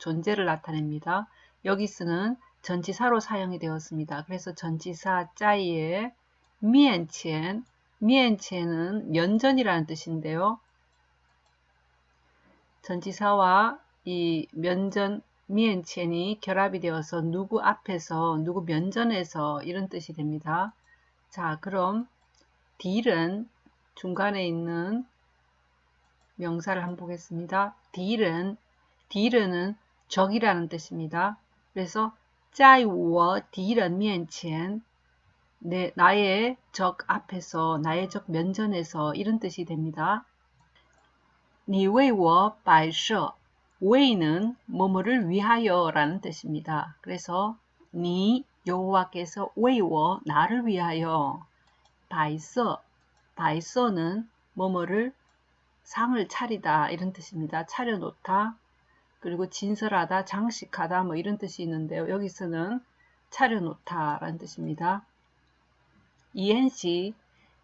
존재를 나타냅니다. 여기서는 전치사로 사용이 되었습니다. 그래서 전치사 짜이의 미엔첸, 미엔첸은 면전이라는 뜻인데요. 전치사와 이 면전 미엔첸이 결합이 되어서 누구 앞에서 누구 면전에서 이런 뜻이 됩니다. 자 그럼 딜은 중간에 있는 명사를 한번 보겠습니다. 敌人 敌人은 적이라는 뜻입니다. 그래서 在我敌人面前 내, 나의 적 앞에서 나의 적 면전에서 이런 뜻이 됩니다. 你为我摆设 웨이는 뭐뭐를 위하여 라는 뜻입니다. 그래서 니 여호와께서 웨이워 나를 위하여 바이서 바이서는 뭐뭐를 상을 차리다 이런 뜻입니다. 차려놓다 그리고 진설하다, 장식하다 뭐 이런 뜻이 있는데요. 여기서는 차려놓다 라는 뜻입니다. 이엔시,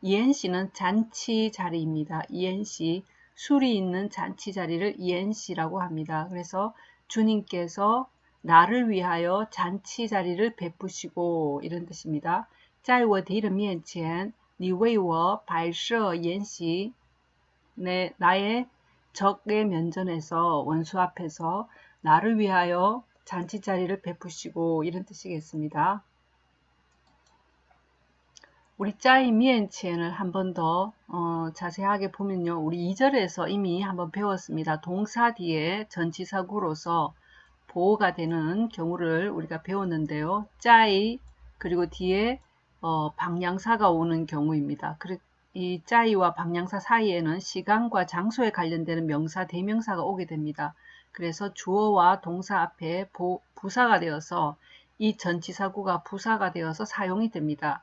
이엔시는 잔치 자리입니다. 이엔시, 술이 있는 잔치 자리를 이엔시라고 합니다. 그래서 주님께서 나를 위하여 잔치 자리를 베푸시고 이런 뜻입니다. 在我敌人面前你为我摆设筵席 네, 나의 적의 면전에서 원수 앞에서 나를 위하여 잔치 자리를 베푸시고 이런 뜻이겠습니다. 우리 짜이 미엔첸을 한 번더 어, 자세하게 보면요. 우리 2절에서 이미 한번 배웠습니다. 동사 뒤에 전치사구로서 보호가 되는 경우를 우리가 배웠는데요. 짜이 그리고 뒤에 어, 방향사가 오는 경우입니다. 이 짜이와 방향사 사이에는 시간과 장소에 관련되는 명사, 대명사가 오게 됩니다. 그래서 주어와 동사 앞에 보, 부사가 되어서 이 전치사구가 부사가 되어서 사용이 됩니다.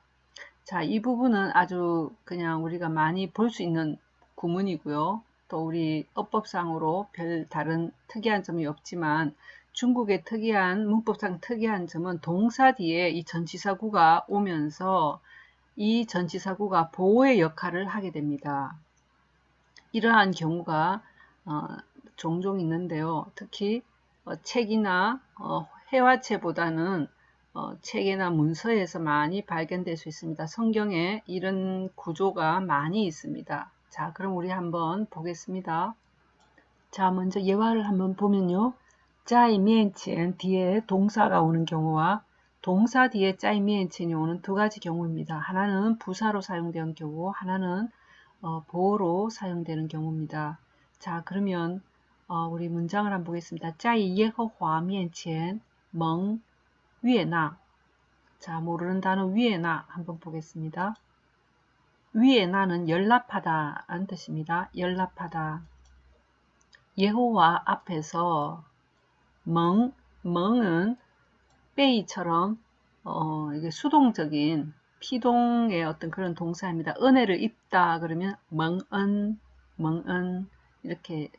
자, 이 부분은 아주 그냥 우리가 많이 볼 수 있는 구문이고요. 또 우리 어법상으로 별 다른 특이한 점이 없지만 중국의 특이한 문법상 특이한 점은 동사 뒤에 이 전치사구가 오면서 이 전치사구가 보호의 역할을 하게 됩니다. 이러한 경우가 어, 종종 있는데요. 특히 어, 책이나 어, 회화체보다는 어, 책이나 문서에서 많이 발견될 수 있습니다. 성경에 이런 구조가 많이 있습니다. 자, 그럼 우리 한번 보겠습니다. 자, 먼저 예화를 한번 보면요. 자이面前 뒤에 동사가 오는 경우와 동사 뒤에 짜이미엔첸이 오는 두 가지 경우입니다. 하나는 부사로 사용되는 경우, 하나는 어, 보호로 사용되는 경우입니다. 자, 그러면 어, 우리 문장을 한번 보겠습니다. 짜이 예허화 미엔첸 멍 위에나 자, 모르는 단어 위에나 한번 보겠습니다. 위에나는 연락하다 라는 뜻입니다. 연락하다. 예호와 앞에서 멍, 멍은 빼이처럼 어, 이게 수동적인 피동의 어떤 그런 동사입니다. 은혜를 입다 그러면 멍은 멍은 이렇게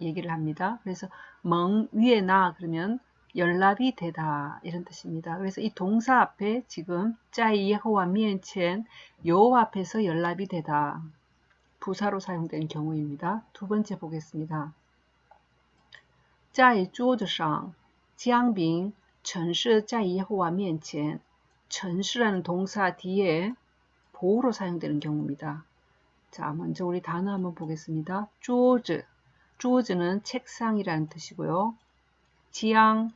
얘기를 합니다. 그래서 멍 위에 나 그러면 연락이 되다 이런 뜻입니다. 그래서 이 동사 앞에 지금 짜이 예호와 미엔첸 요 앞에서 연락이 되다 부사로 사용된 경우입니다. 두 번째 보겠습니다. 짜이 주오저상 지앙빙 전시 자 여호와 面前 전시라는 동사 뒤에 보호로 사용되는 경우입니다. 자, 먼저 우리 단어 한번 보겠습니다. 쪼즈. 쪼즈는 책상이라는 뜻이고요. 지향.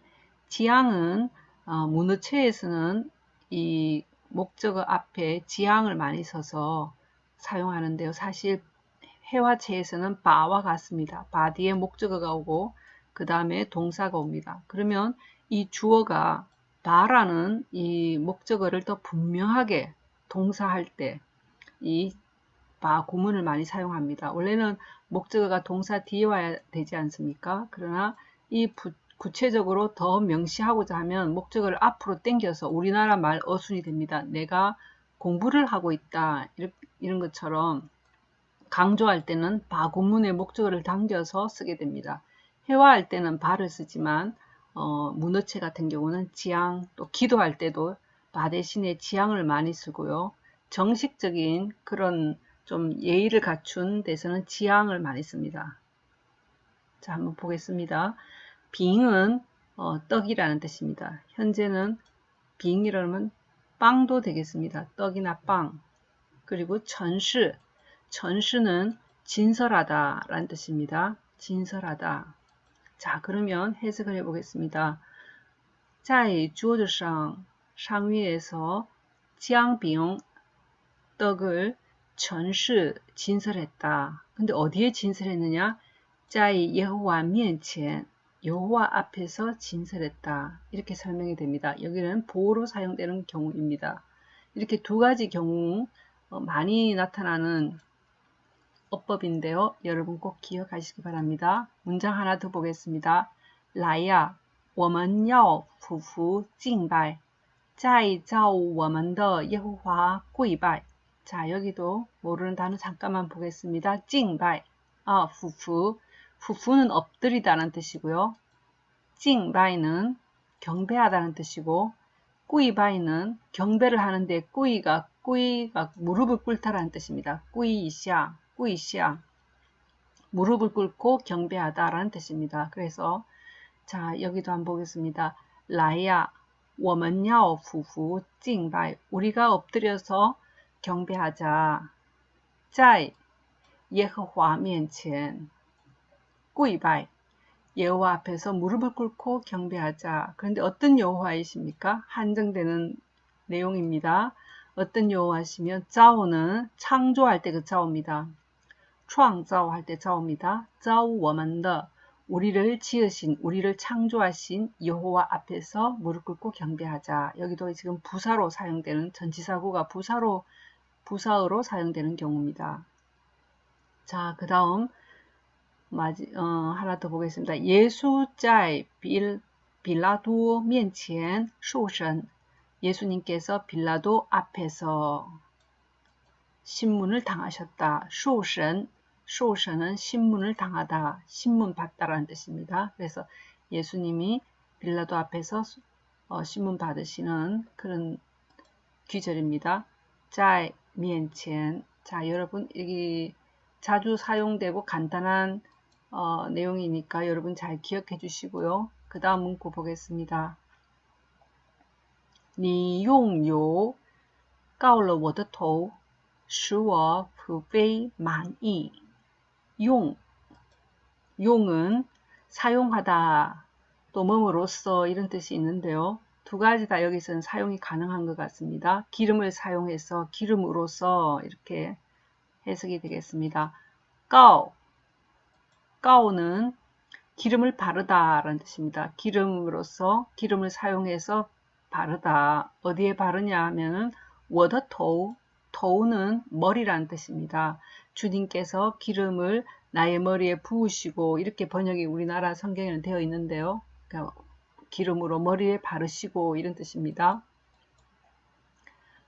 지향은 어, 문어체에서는 이 목적어 앞에 지향을 많이 써서 사용하는데요. 사실 해화체에서는 바와 같습니다. 바 뒤에 목적어가 오고 그 다음에 동사가 옵니다. 그러면 이 주어가 바라는 이 목적어를 더 분명하게 동사할 때 이 바 구문을 많이 사용합니다. 원래는 목적어가 동사 뒤에 와야 되지 않습니까? 그러나 이 부, 구체적으로 더 명시하고자 하면 목적어를 앞으로 당겨서 우리나라 말 어순이 됩니다. 내가 공부를 하고 있다 이런 것처럼 강조할 때는 바 구문의 목적어를 당겨서 쓰게 됩니다. 회화할 때는 바를 쓰지만 어, 문어체 같은 경우는 지향 또 기도할 때도 바 대신에 지향을 많이 쓰고요. 정식적인 그런 좀 예의를 갖춘 데서는 지향을 많이 씁니다. 자 한번 보겠습니다. 빙은 어, 떡이라는 뜻입니다. 현재는 빙이라면 빵도 되겠습니다. 떡이나 빵. 그리고 전시, 전시는 진설하다 라는 뜻입니다. 진설하다. 자, 그러면 해석을 해보겠습니다. 자이 주어상 상위에서 지앙빙 떡을 전시 진설했다. 근데 어디에 진설했느냐? 자이 여호와 면첸 여호와 앞에서 진설했다. 이렇게 설명이 됩니다. 여기는 보호로 사용되는 경우입니다. 이렇게 두 가지 경우 어, 많이 나타나는 어법인데요. 여러분 꼭 기억하시기 바랍니다. 문장 하나 더 보겠습니다. 라야, 我们要匍匐敬拜在造我们的耶和华跪拜 자, 여기도 모르는 단어 잠깐만 보겠습니다. 敬拜, 아, 匍匐 후푸는 엎드리다는 뜻이고요. 찡바이는 경배하다는 뜻이고 꾸이바이는 경배를 하는데 꾸이가 꾸이가 무릎을 꿇다라는 뜻입니다. 꾸이시아, 꾸이시아 무릎을 꿇고 경배하다라는 뜻입니다. 그래서 자 여기도 한번 보겠습니다. 라야, 我们要匍匐 찡바이 우리가 엎드려서 경배하자. 在耶和华面前 꾸이바이 여호와 앞에서 무릎을 꿇고 경배하자. 그런데 어떤 여호와이십니까? 한정되는 내용입니다. 어떤 여호와시면 짜오는 창조할 때 그 짜오입니다. 创造할 때 짜오입니다. 짜오 워먼더 우리를 지으신 우리를 창조하신 여호와 앞에서 무릎 꿇고 경배하자. 여기도 지금 부사로 사용되는 전치사구가 부사로 부사어로 사용되는 경우입니다. 자, 그 다음 마지, 어, 하나 더 보겠습니다. 예수 在 빌, 빌라도 面前受审 예수님께서 빌라도 앞에서 신문을 당하셨다. 受审 受审은 신문을 당하다, 신문 받다라는 뜻입니다. 그래서 예수님이 빌라도 앞에서 어, 신문 받으시는 그런 귀절입니다. 在面前 자, 여러분 여기 자주 사용되고 간단한 어, 내용이니까 여러분 잘 기억해 주시고요. 그 다음 문구 보겠습니다. 你用油膏了我的头使我普非满意 용 용은 사용하다 또 몸으로써 이런 뜻이 있는데요. 두 가지 다 여기서는 사용이 가능한 것 같습니다. 기름을 사용해서 기름으로써 이렇게 해석이 되겠습니다. 告 가오는 기름을 바르다 라는 뜻입니다. 기름으로서 기름을 사용해서 바르다. 어디에 바르냐 하면은 워더토우 토우는 머리라는 뜻입니다. 주님께서 기름을 나의 머리에 부으시고 이렇게 번역이 우리나라 성경에는 되어 있는데요. 그러니까 기름으로 머리에 바르시고 이런 뜻입니다.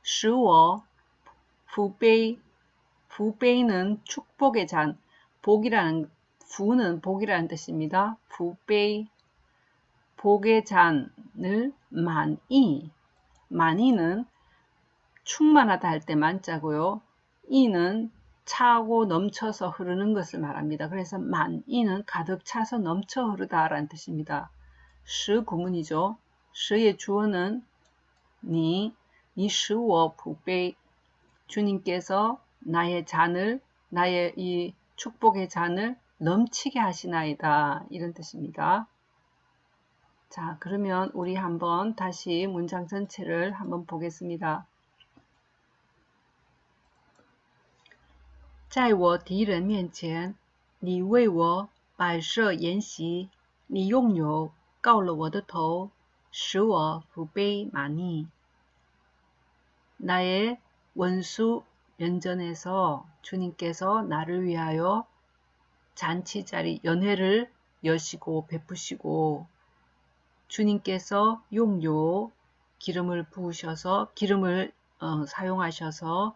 使我 부베이 부베이는 축복의 잔 복이라는 부는 복이라는 뜻입니다. 부베이 복의 잔을 만이 만이는 충만하다 할 때 만자고요. 이는 차고 넘쳐서 흐르는 것을 말합니다. 그래서 만이는 가득 차서 넘쳐 흐르다 라는 뜻입니다. 시 구문이죠. 시의 주어는 니, 니 시워 부베이 주님께서 나의 잔을 나의 이 축복의 잔을 넘치게 하시나이다. 이런 뜻입니다. 자, 그러면 우리 한번 다시 문장 전체를 한번 보겠습니다. 在我敌人面前，你为我摆设筵席，你用油膏了我的头，使我福杯满溢。 나의 원수 면전에서 주님께서 나를 위하여 잔치자리 연회를 여시고 베푸시고 주님께서 용요 기름을 부으셔서 기름을 어, 사용하셔서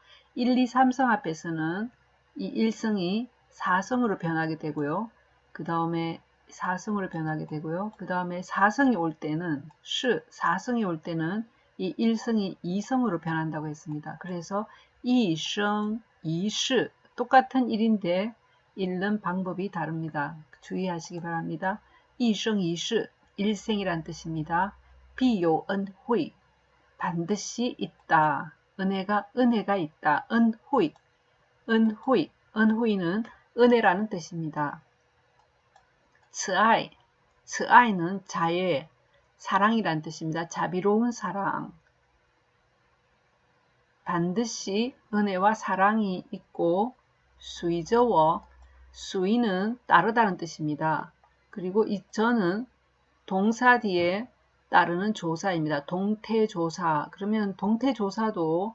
1, 2, 3성 앞에서는 이 1성이 4성으로 변하게 되고요. 그 다음에 4성으로 변하게 되고요. 그 다음에 4성이 올 때는 시, 4성이 올 때는 이 1성이 2성으로 변한다고 했습니다. 그래서 2성, 2시 똑같은 1인데 읽는 방법이 다릅니다. 주의하시기 바랍니다. 2성, 2시 일생이란 뜻입니다. 비요은 회 반드시 있다. 은혜가 은혜가 있다. 은후이 은후이 은후이는 은혜라는 뜻입니다. 츠아이 츠아이는 자애 사랑이란 뜻입니다. 자비로운 사랑 반드시 은혜와 사랑이 있고 수이저워 수이는 따르다는 뜻입니다. 그리고 이 저는 동사 뒤에 따르는 조사입니다. 동태조사. 그러면 동태조사도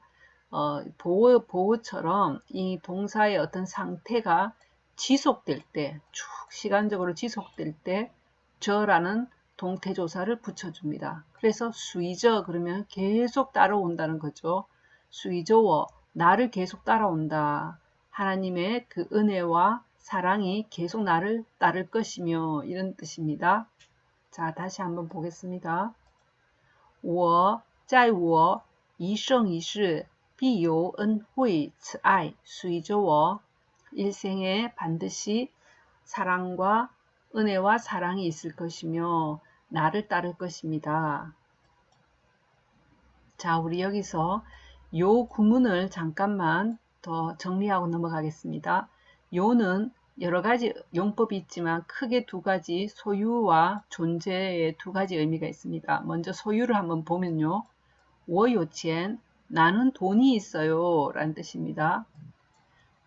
어, 보호, 보호처럼 이 동사의 어떤 상태가 지속될 때, 쭉 시간적으로 지속될 때 저라는 동태조사를 붙여줍니다. 그래서 수이저 그러면 계속 따라온다는 거죠. 수이저워 나를 계속 따라온다. 하나님의 그 은혜와 사랑이 계속 나를 따를 것이며 이런 뜻입니다. 자, 다시 한번 보겠습니다. 我在我一生一世必有恩惠慈爱随着我 일생에 반드시 사랑과 은혜와 사랑이 있을 것이며 나를 따를 것입니다. 자, 우리 여기서 요 구문을 잠깐만 더 정리하고 넘어가겠습니다. 요는 여러 가지 용법이 있지만 크게 두 가지 소유와 존재의 두 가지 의미가 있습니다. 먼저 소유를 한번 보면요. 워요첸 나는 돈이 있어요 라는 뜻입니다.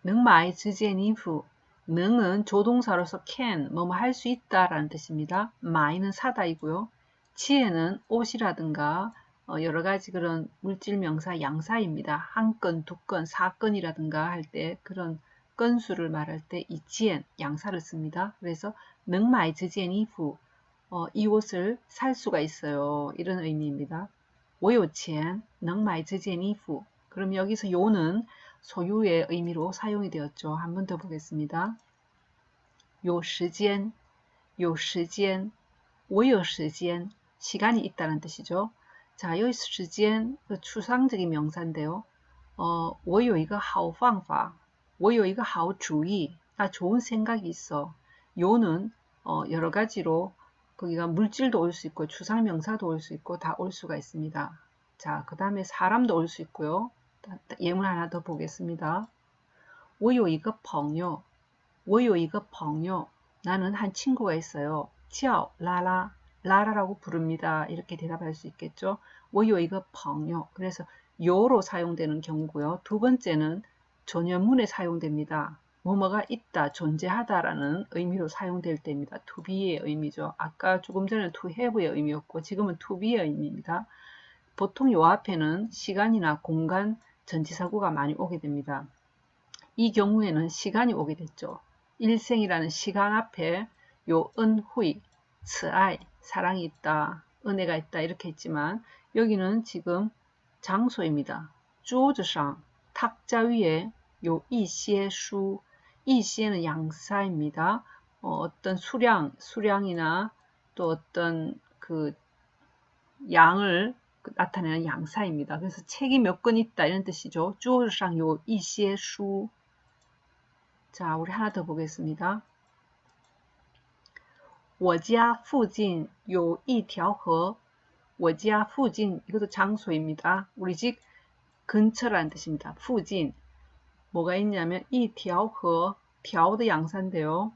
능마이 즈제니후 능은 조동사로서 can 뭐뭐 할 수 있다 라는 뜻입니다. 마이는 사다이고요. 치에는 옷이라든가 어, 여러 가지 그런 물질 명사 양사입니다. 한 건, 두 건, 사건이라든가 할 때 그런 건수를 말할 때 이지엔 양사를 씁니다. 그래서 능마이 지엔 이후 어, 이 옷을 살 수가 있어요. 이런 의미입니다. 오요첸 능마이 지엔 이후 그럼 여기서 요는 소유의 의미로 사용이 되었죠. 한 번 더 보겠습니다. 요 시간, 요 시간, 我有 시간, 시간이 있다는 뜻이죠. 자, 요 시간 추상적인 명사인데요. 어, 我有一个好方法 我有一个好主意. 나 좋은 생각이 있어. 요는 어, 여러 가지로 거기가 물질도 올 수 있고 추상명사도 올 수 있고 다 올 수가 있습니다. 자, 그 다음에 사람도 올 수 있고요. 예문 하나 더 보겠습니다. 我有一个朋友,我有一个朋友. 나는 한 친구가 있어요. 叫 라라, 라라라고 부릅니다. 이렇게 대답할 수 있겠죠. 我有一个朋友. 그래서 요로 사용되는 경우고요. 두 번째는 전연문에 사용됩니다. 뭐뭐가 있다, 존재하다라는 의미로 사용될 때입니다. to be의 의미죠. 아까 조금 전에 to have의 의미였고 지금은 to be의 의미입니다. 보통 요 앞에는 시간이나 공간 전치사구가 많이 오게 됩니다. 이 경우에는 시간이 오게 됐죠. 일생이라는 시간 앞에 요 은후이, 츠아이, 사랑이 있다, 은혜가 있다 이렇게 했지만 여기는 지금 장소입니다. 쭈즈상, 탁자 위에 요 이시에수, 이시에는 양사입니다. 어, 떤 수량, 수량이나 또 어떤 그 양을 나타내는 양사입니다. 그래서 책이 몇 권 있다 이런 뜻이죠. 주어상 요 이시의 수. 자, 우리 하나 더 보겠습니다. 我家附近有一条河.我家附近 이것도 장소입니다. 우리 집 근처라는 뜻입니다.附近 뭐가 있냐면 이 벼和 벼도 양산데요.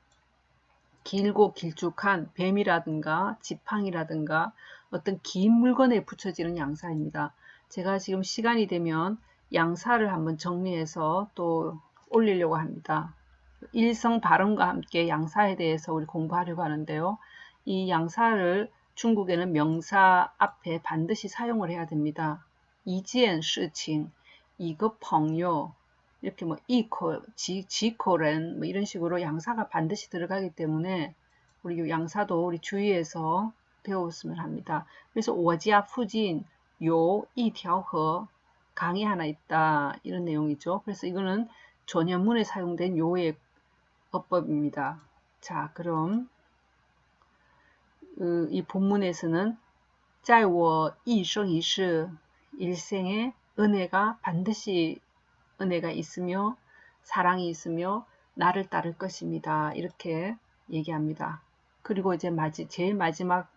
길고 길쭉한 뱀이라든가 지팡이라든가 어떤 긴 물건에 붙여지는 양사입니다. 제가 지금 시간이 되면 양사를 한번 정리해서 또 올리려고 합니다. 일성 발음과 함께 양사에 대해서 우리 공부하려고 하는데요. 이 양사를 중국에는 명사 앞에 반드시 사용을 해야 됩니다. 이지엔 스칭, 이거 펑요, 이렇게 뭐 이코, 지, 지코렌 뭐 이런 식으로 양사가 반드시 들어가기 때문에 우리 양사도 우리 주위에서 배웠으면 합니다. 그래서 오지아 푸진 요 이条河 강이 하나 있다 이런 내용이죠. 그래서 이거는 전현문에 사용된 요의 어법입니다. 자 그럼 그, 이 본문에서는 在我一生一世 일생에 은혜가 반드시 은혜가 있으며 사랑이 있으며 나를 따를 것입니다. 이렇게 얘기합니다. 그리고 이제 마지, 제일 마지막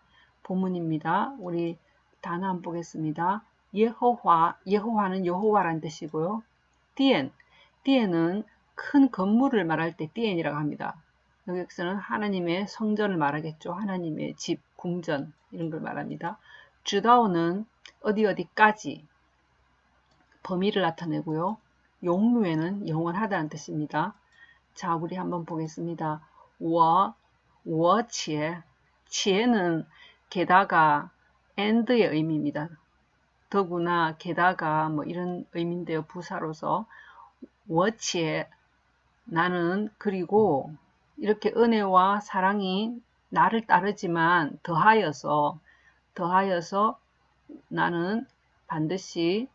본문입니다. 우리 단어 한번 보겠습니다. 예호화, 예호화는 여호와란 뜻이고요. 디엔, 디엔은 큰 건물을 말할 때 디엔이라고 합니다. 여기서는 하나님의 성전을 말하겠죠. 하나님의 집, 궁전 이런 걸 말합니다. 주다오는 어디 어디까지 범위를 나타내고요. 용루에는 영원하다는 뜻입니다. 자, 우리 한번 보겠습니다. 워, 워치에, 치에는 게다가 and의 의미입니다. 더구나, 게다가 뭐 이런 의미인데요. 부사로서. 워치에 나는 그리고 이렇게 은혜와 사랑이 나를 따르지만 더하여서 더하여서 나는 반드시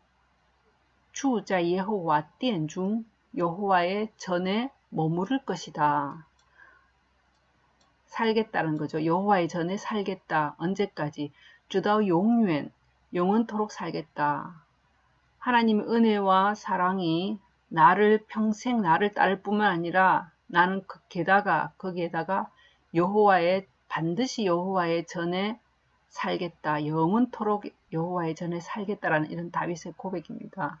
주자 예호와 띠중 여호와의 전에 머무를 것이다. 살겠다는 거죠. 여호와의 전에 살겠다. 언제까지? 주다 용유엔 영원토록 살겠다. 하나님의 은혜와 사랑이 나를 평생 나를 따를 뿐만 아니라 나는 그 게다가 거기에다가 여호와의 반드시 여호와의 전에 살겠다. 영원토록 여호와의 전에 살겠다라는 이런 다윗의 고백입니다.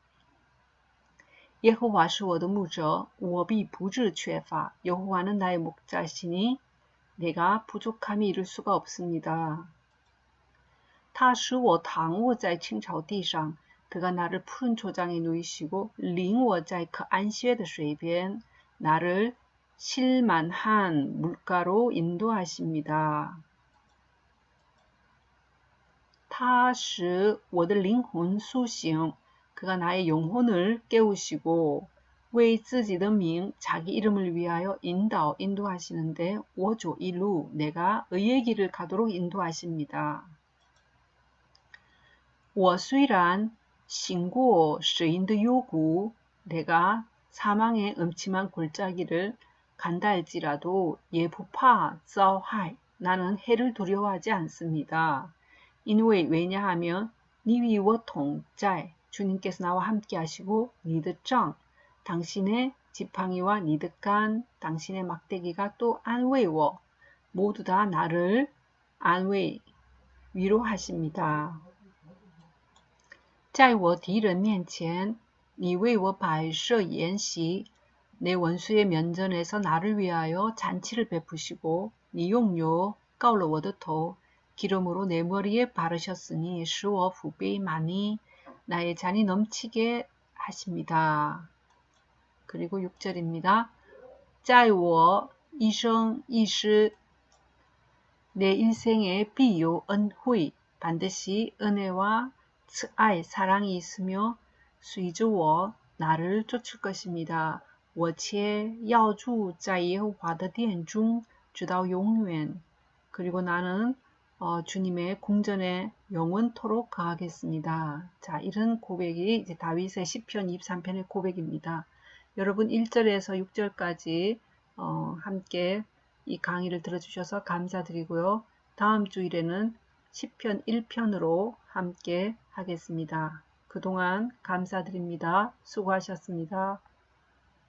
耶和华是我的牧者，我必不致缺乏。여호와는 나의 목자시니 내가 부족함이 이룰 수가 없습니다. 他使我躺卧在青草地上， 그가 나를 푸른 초장에 누이시고 领我在그 안식의 水边 나를 실만한 물가로 인도하십니다. 他使我的灵魂苏醒 그가 나의 영혼을 깨우시고 为自己的名 자기 이름을 위하여 인도 인도하시는데 我조 일루 내가 의의 길을 가도록 인도하십니다. 我虽然行过死荫的幽谷 내가 사망의 음침한 골짜기를 간다 할지라도 예부파遭害 나는 해를 두려워하지 않습니다. 인왜 왜냐하면 니위워 동짤 주님께서 나와 함께 하시고 니드짱 당신의 지팡이와 니드간 당신의 막대기가 또 안웨이워 모두 다 나를 안웨이 위로하십니다. 在我敌人面前 你为我摆设筵席, 내 원수의 면전에서 나를 위하여 잔치를 베푸시고, 你用油膏了我的头, 기름으로 내 머리에 바르셨으니, 使我福杯 많이, 나의 잔이 넘치게 하십니다. 그리고 6절입니다. 在我一生一世 내 인생에 비요 은회 반드시 은혜와 츠아이 사랑이 있으며 수이주워 나를 쫓을 것입니다. 我且要住在耶和华的殿中直到永远. 그리고 나는 어, 주님의 궁전에 영원토록 거하겠습니다. 자, 이런 고백이 이제 다윗의 시편 23편의 고백입니다. 여러분 1절에서 6절까지 어, 함께 이 강의를 들어주셔서 감사드리고요. 다음 주일에는 10편 1편으로 함께 하겠습니다. 그동안 감사드립니다. 수고하셨습니다.